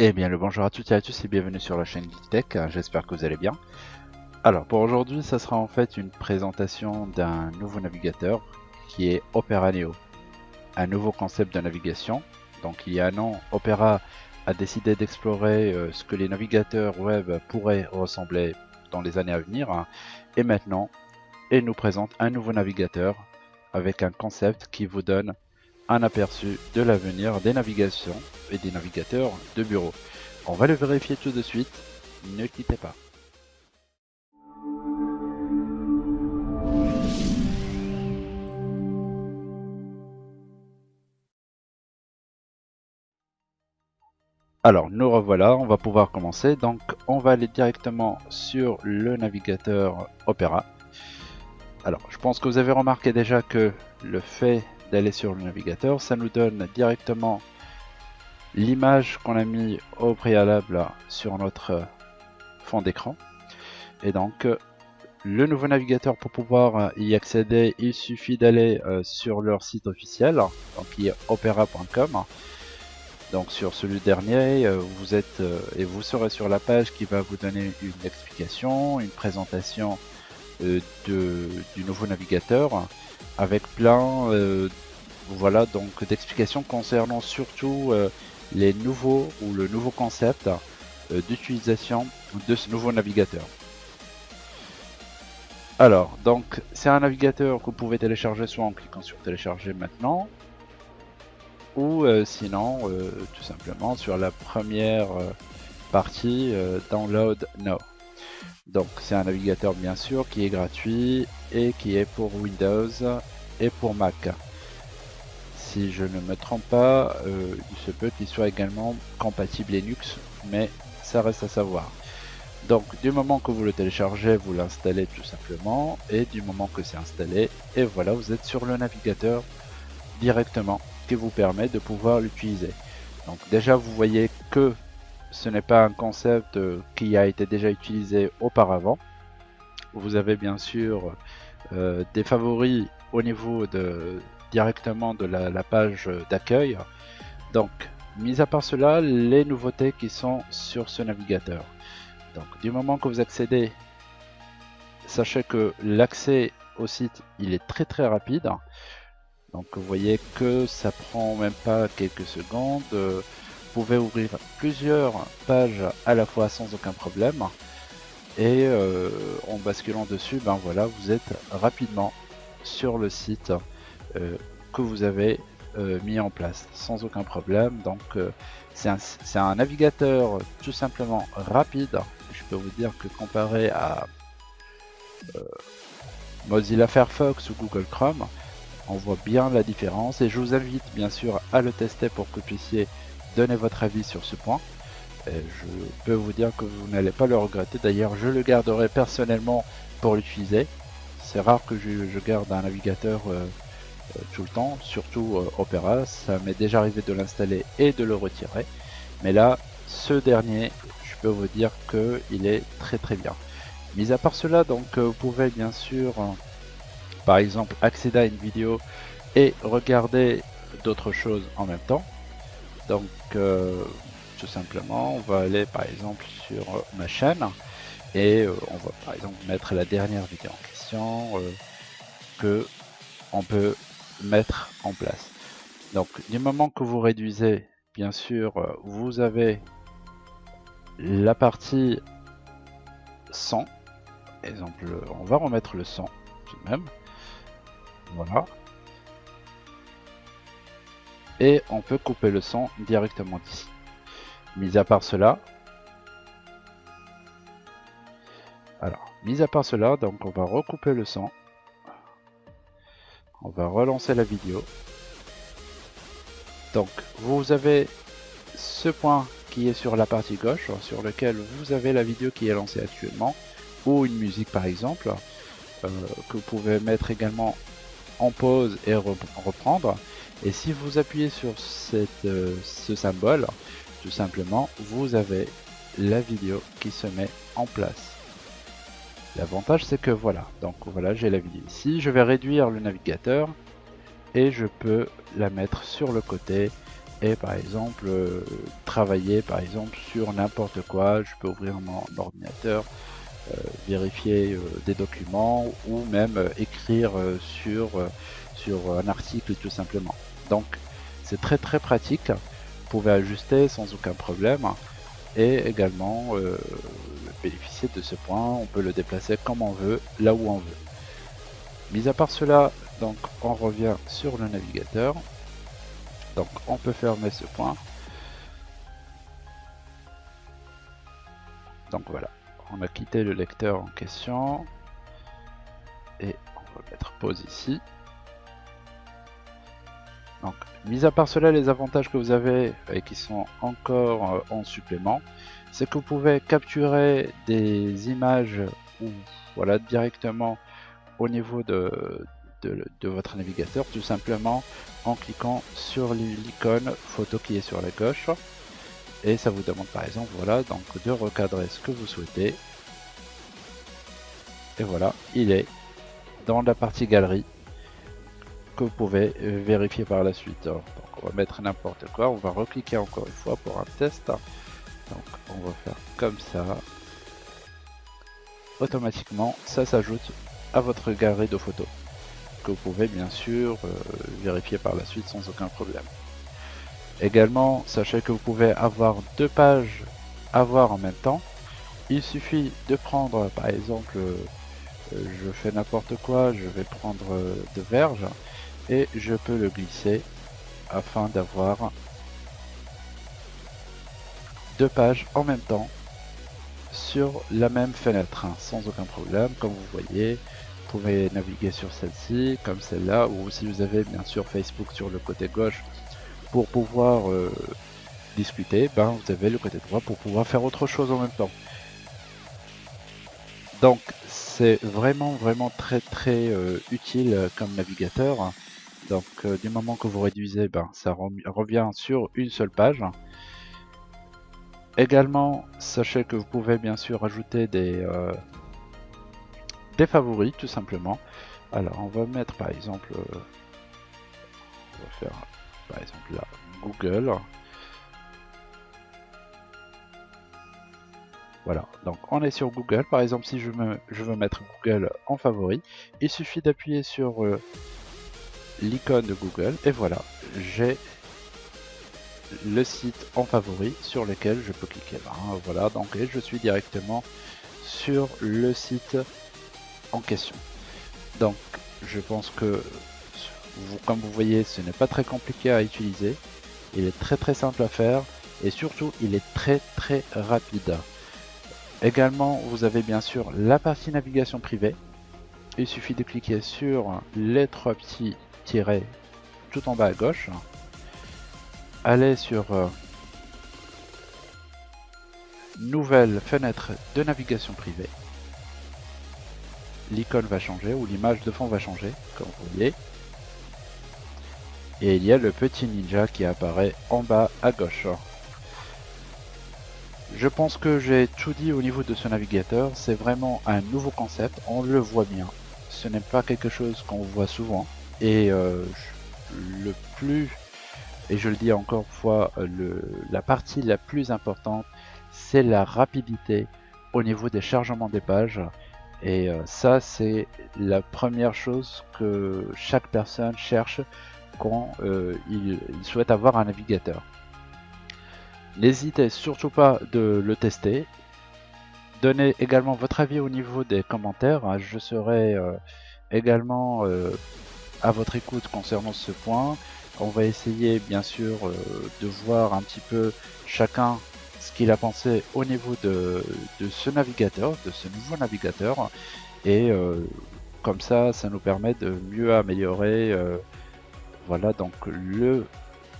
Eh bien le bonjour à toutes et à tous et bienvenue sur la chaîne GeekTech, j'espère que vous allez bien. Alors pour aujourd'hui ça sera en fait une présentation d'un nouveau navigateur qui est Opera Neo. Un nouveau concept de navigation. Donc il y a un an, Opera a décidé d'explorer euh, ce que les navigateurs web pourraient ressembler dans les années à venir. Hein. Et maintenant, il nous présente un nouveau navigateur avec un concept qui vous donne un aperçu de l'avenir des navigations et des navigateurs de bureau. On va le vérifier tout de suite, ne quittez pas. Alors nous revoilà, on va pouvoir commencer. Donc on va aller directement sur le navigateur Opera. Alors je pense que vous avez remarqué déjà que le fait d'aller sur le navigateur. Ça nous donne directement l'image qu'on a mis au préalable sur notre fond d'écran. Et donc, le nouveau navigateur, pour pouvoir y accéder, il suffit d'aller euh, sur leur site officiel, donc qui est opera.com. Donc sur celui dernier, euh, vous êtes euh, et vous serez sur la page qui va vous donner une explication, une présentation de, du nouveau navigateur avec plein euh, voilà donc d'explications concernant surtout euh, les nouveaux ou le nouveau concept euh, d'utilisation de ce nouveau navigateur. Alors, donc c'est un navigateur que vous pouvez télécharger soit en cliquant sur télécharger maintenant, ou sinon tout simplement sur la première partie download now. Donc c'est un navigateur bien sûr qui est gratuit et qui est pour Windows et pour Mac. Si je ne me trompe pas, euh, il se peut qu'il soit également compatible Linux, mais ça reste à savoir. Donc du moment que vous le téléchargez, vous l'installez tout simplement, et du moment que c'est installé, et voilà, vous êtes sur le navigateur directement, qui vous permet de pouvoir l'utiliser. Donc déjà, vous voyez que ce n'est pas un concept euh, qui a été déjà utilisé auparavant. Vous avez bien sûr euh, des favoris au niveau de directement de la, page d'accueil. Donc, mis à part cela, les nouveautés qui sont sur ce navigateur. Donc, du moment que vous accédez, sachez que l'accès au site, il est très très rapide. Donc, vous voyez que ça prend même pas quelques secondes ouvrir plusieurs pages à la fois sans aucun problème. Et euh, en basculant dessus, ben voilà, vous êtes rapidement sur le site euh, que vous avez euh, mis en place sans aucun problème. Donc c'est un, un, navigateur tout simplement rapide. Je peux vous dire que comparé à Mozilla Firefox ou Google Chrome, on voit bien la différence et je vous invite bien sûr à le tester pour que vous puissiez donner votre avis sur ce point. Je peux vous dire que vous n'allez pas le regretter. D'ailleurs, je le garderai personnellement pour l'utiliser. C'est rare que je, garde un navigateur euh, euh, tout le temps, surtout euh, Opera. Ça m'est déjà arrivé de l'installer et de le retirer. Mais là, ce dernier, je peux vous dire que il est très très bien. Mis à part cela, donc vous pouvez bien sûr, par exemple, accéder à une vidéo et regarder d'autres choses en même temps. Donc, euh, tout simplement, on va aller par exemple sur ma chaîne et euh, on va par exemple mettre la dernière vidéo en question euh, que on peut mettre en place. Donc, du moment que vous réduisez, bien sûr, vous avez la partie son. Exemple, on va remettre le son tout de même. Voilà et on peut couper le son directement d'ici. Mis à part cela, alors, mis à part cela, donc on va recouper le son. On va relancer la vidéo. Donc, vous avez ce point qui est sur la partie gauche, sur lequel vous avez la vidéo qui est lancée actuellement, ou une musique par exemple, euh, que vous pouvez mettre également en pause et reprendre. Et si vous appuyez sur euh, ce symbole, tout simplement, vous avez la vidéo qui se met en place. L'avantage c'est que voilà, donc voilà j'ai la vidéo ici, je vais réduire le navigateur et je peux la mettre sur le côté et par exemple euh, travailler par exemple sur n'importe quoi. Je peux ouvrir mon ordinateur, vérifier euh, des documents ou même écrire sur, sur un article tout simplement. Donc c'est très très pratique. Vous pouvez ajuster sans aucun problème et également bénéficier de ce point. On peut le déplacer comme on veut, là où on veut. Mis à part cela, donc on revient sur le navigateur. Donc on peut fermer ce point. Donc voilà, on a quitté le lecteur en question. Et on va mettre pause ici. Donc, mis à part cela, les avantages que vous avez et qui sont encore euh, en supplément, c'est que vous pouvez capturer des images voilà directement au niveau de, votre navigateur tout simplement en cliquant sur l'icône photo qui est sur la gauche et ça vous demande par exemple voilà donc de recadrer ce que vous souhaitez. Et voilà il est dans la partie galerie que vous pouvez euh, vérifier par la suite. Donc on va mettre n'importe quoi on va recliquer encore une fois pour un test. Donc on va faire comme ça. Automatiquement ça s'ajoute à votre galerie de photos que vous pouvez bien sûr euh, vérifier par la suite sans aucun problème. Également, sachez que vous pouvez avoir deux pages à voir en même temps. Il suffit de prendre par exemple, euh, je fais n'importe quoi, je vais prendre euh, de verge et je peux le glisser afin d'avoir deux pages en même temps sur la même fenêtre hein, sans aucun problème comme vous voyez pouvez naviguer sur celle-ci, comme celle-là, ou si vous avez bien sûr Facebook sur le côté gauche pour pouvoir euh, discuter, ben vous avez le côté droit pour pouvoir faire autre chose en même temps. Donc c'est vraiment vraiment très très euh, utile euh, comme navigateur. Donc du moment que vous réduisez, ben, ça revient sur une seule page. Également, sachez que vous pouvez bien sûr ajouter des, des favoris tout simplement. Alors on va mettre par exemple, on va faire par exemple là Google. Voilà, donc on est sur Google. Par exemple, si je, me, veux mettre Google en favori, il suffit d'appuyer sur euh, l'icône de Google et voilà, j'ai le site en favori sur lequel je peux cliquer. voilà, donc je suis directement sur le site en question. Donc je pense que comme vous voyez ce n'est pas très compliqué à utiliser, il est très très simple à faire et surtout il est très très rapide. Également vous avez bien sûr la partie navigation privée, il suffit de cliquer sur les trois petits tirets tout en bas à gauche, aller sur euh, nouvelle fenêtre de navigation privée l'icône va changer ou l'image de fond va changer, comme vous voyez. Et il y a le petit ninja qui apparaît en bas à gauche. Je pense que j'ai tout dit au niveau de ce navigateur, c'est vraiment un nouveau concept, on le voit bien. Ce n'est pas quelque chose qu'on voit souvent. Et euh, le plus, et je le dis encore une fois, le, la partie la plus importante, c'est la rapidité au niveau des chargements des pages. Et euh, ça, c'est la première chose que chaque personne cherche quand euh, il, souhaite avoir un navigateur. N'hésitez surtout pas de le tester. Donnez également votre avis au niveau des commentaires. Je serai euh, également à votre écoute concernant ce point. On va essayer bien sûr de voir un petit peu chacun ce qu'il a pensé au niveau de, ce navigateur, de ce nouveau navigateur. Et euh, comme ça, ça nous permet de mieux améliorer euh, voilà donc le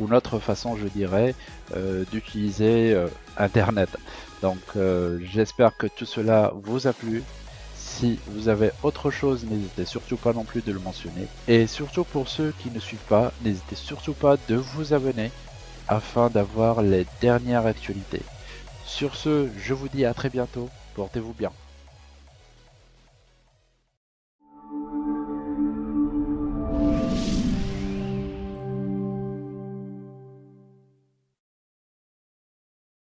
ou notre façon je dirais euh, d'utiliser internet donc j'espère que tout cela vous a plu si vous avez autre chose n'hésitez surtout pas non plus de le mentionner et surtout pour ceux qui ne suivent pas n'hésitez surtout pas de vous abonner afin d'avoir les dernières actualités. Sur ce, je vous dis à très bientôt, portez-vous bien.